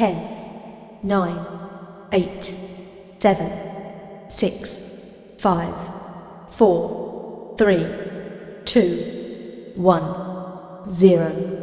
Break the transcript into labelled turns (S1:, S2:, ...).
S1: 10, 9, 8, 7, 6, 5, 4, 3, 2, 1, 0.